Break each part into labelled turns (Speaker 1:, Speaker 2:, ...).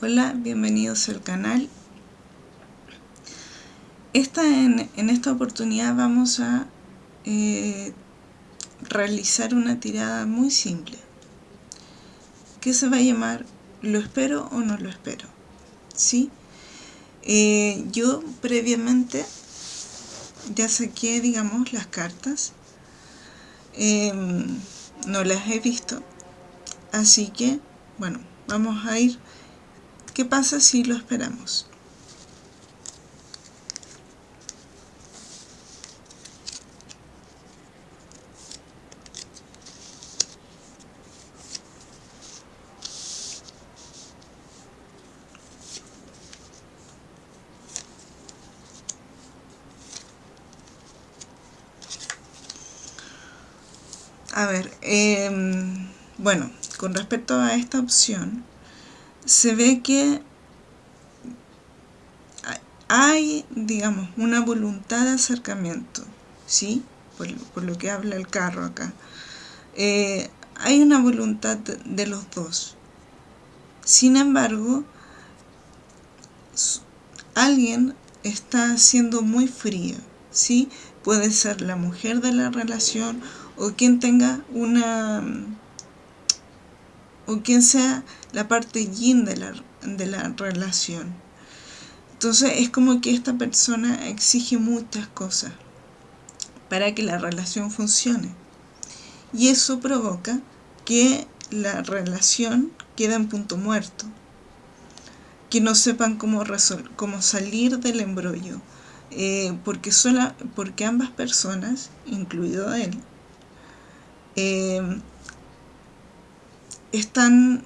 Speaker 1: Hola, bienvenidos al canal. Esta, en, en esta oportunidad vamos a eh, realizar una tirada muy simple que se va a llamar ¿lo espero o no lo espero? ¿Sí? Eh, yo previamente ya saqué, digamos, las cartas. Em, no las he visto. Así que, bueno, vamos a ir ¿Qué pasa si lo esperamos? A ver, em, bueno, con respecto a esta opción, se ve que hay, digamos, una voluntad de acercamiento, ¿sí? Por, lo que habla el carro acá. Eh, hay una voluntad de, los dos. Sin embargo, alguien está siendo muy frío, ¿sí? Puede ser la mujer de la relación o quien tenga una o quien sea la parte yin de la, de la relación. Entonces es como que esta persona exige muchas cosas para que la relación funcione. Y eso provoca que la relación quede en punto muerto. Que no sepan cómo, cómo salir del embrollo. Eh, porque, sola, porque ambas personas, incluido él, eh, están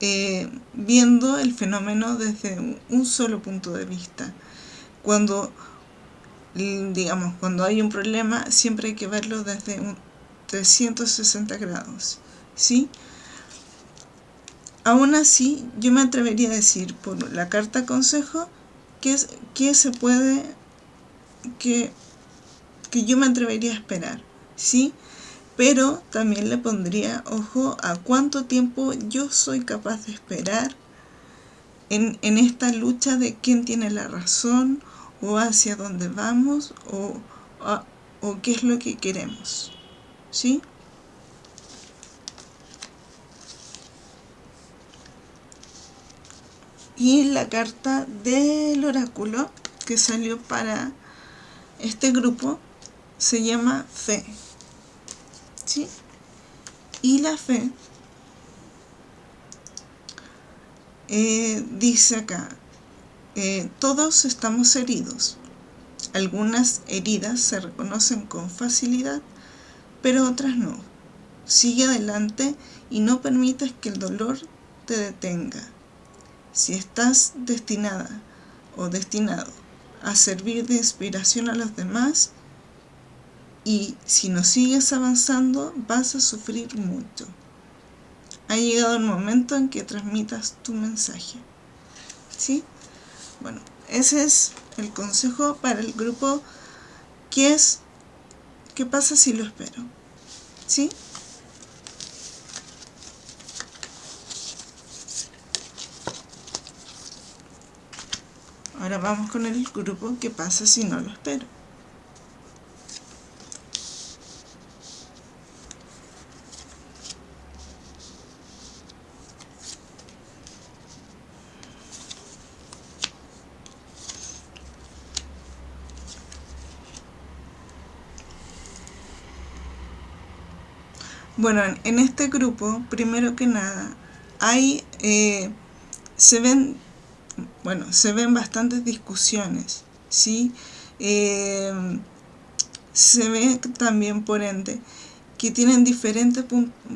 Speaker 1: eh, viendo el fenómeno desde un solo punto de vista. Cuando, digamos, cuando hay un problema, siempre hay que verlo desde un 360 grados, ¿sí? Aún así, yo me atrevería a decir por la carta consejo que, se puede, que, que yo me atrevería a esperar, ¿sí? Pero también le pondría ojo a cuánto tiempo yo soy capaz de esperar en, esta lucha de quién tiene la razón o hacia dónde vamos o, o qué es lo que queremos. ¿Sí? Y la carta del oráculo que salió para este grupo se llama Fe. Y la fe eh, dice acá, eh, todos estamos heridos. Algunas heridas se reconocen con facilidad, pero otras no. Sigue adelante y no permitas que el dolor te detenga. Si estás destinada o destinado a servir de inspiración a los demás, y si no sigues avanzando vas a sufrir mucho. Ha llegado el momento en que transmitas tu mensaje. ¿Sí? Bueno, ese es el consejo para el grupo que es ¿qué pasa si lo espero? ¿Sí? Ahora vamos con el grupo ¿qué pasa si no lo espero? Bueno, en este grupo, primero que nada, hay, eh, se ven, bueno, se ven bastantes discusiones, ¿sí? Eh, se ve también, por ende, que tienen diferentes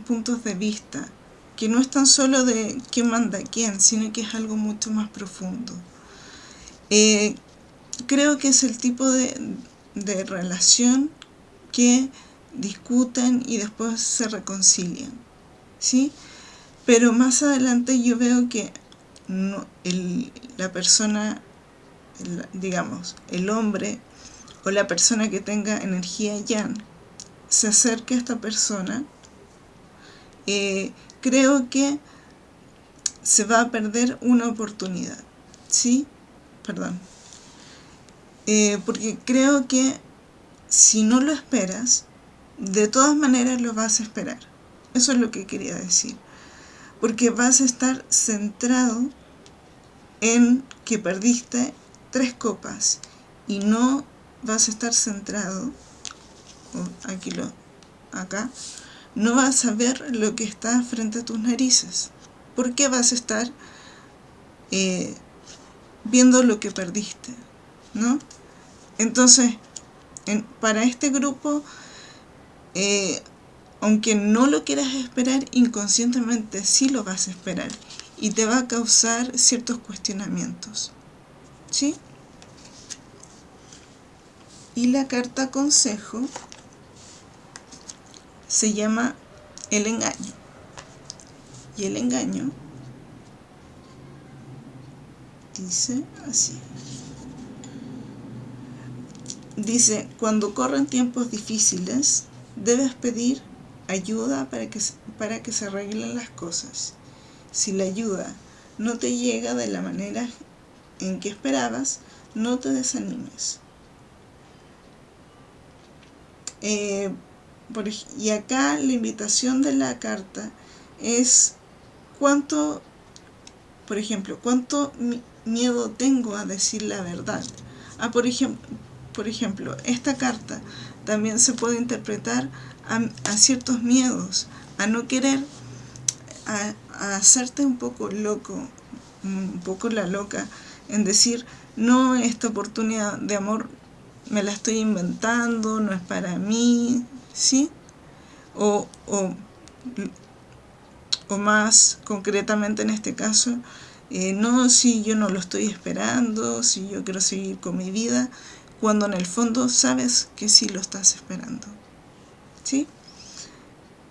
Speaker 1: puntos de vista, que no es tan solo de quién manda quién, sino que es algo mucho más profundo. Eh, creo que es el tipo de, de relación que discuten y después se reconcilian, ¿sí? Pero más adelante yo veo que la persona, digamos, el hombre o la persona que tenga energía yang, se acerque a esta persona, eh, creo que se va a perder una oportunidad. ¿Sí? Perdón. Eh, porque creo que si no lo esperas, de todas maneras lo vas a esperar. Eso es lo que quería decir. Porque vas a estar centrado en que perdiste tres copas y no vas a estar centrado, aquí lo, acá, no vas a ver lo que está frente a tus narices. ¿Por qué vas a estar eh, viendo lo que perdiste? ¿No? Entonces, para este grupo, eh, aunque no lo quieras esperar, inconscientemente sí lo vas a esperar y te va a causar ciertos cuestionamientos. ¿Sí? Y la carta consejo se llama el engaño. Y el engaño dice así. Dice, cuando corren tiempos difíciles, debes pedir ayuda para que, para que se arreglen las cosas. Si la ayuda no te llega de la manera en que esperabas, no te desanimes. Eh, y acá la invitación de la carta es cuánto, por ejemplo, cuánto miedo tengo a decir la verdad. Ah, por ejemplo, por ejemplo, esta carta también se puede interpretar a, ciertos miedos, a no querer, a, hacerte un poco loco, un poco la loca, en decir, no, esta oportunidad de amor me la estoy inventando, no es para mí, ¿sí? O, o, o más concretamente en este caso, eh, no, si yo no lo estoy esperando, si yo quiero seguir con mi vida, cuando en el fondo sabes que sí lo estás esperando. ¿Sí?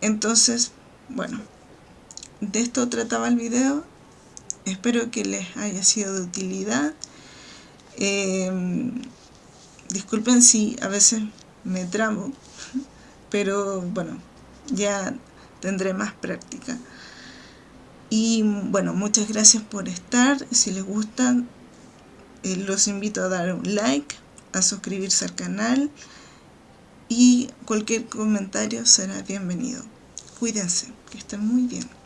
Speaker 1: Entonces, bueno, de esto trataba el video. Espero que les haya sido de utilidad. Em, disculpen si a veces me tramo, pero bueno, ya tendré más práctica. Y bueno, muchas gracias por estar. Si les gustan, eh, los invito a dar un like a suscribirse al canal y cualquier comentario será bienvenido. Cuídense, que estén muy bien.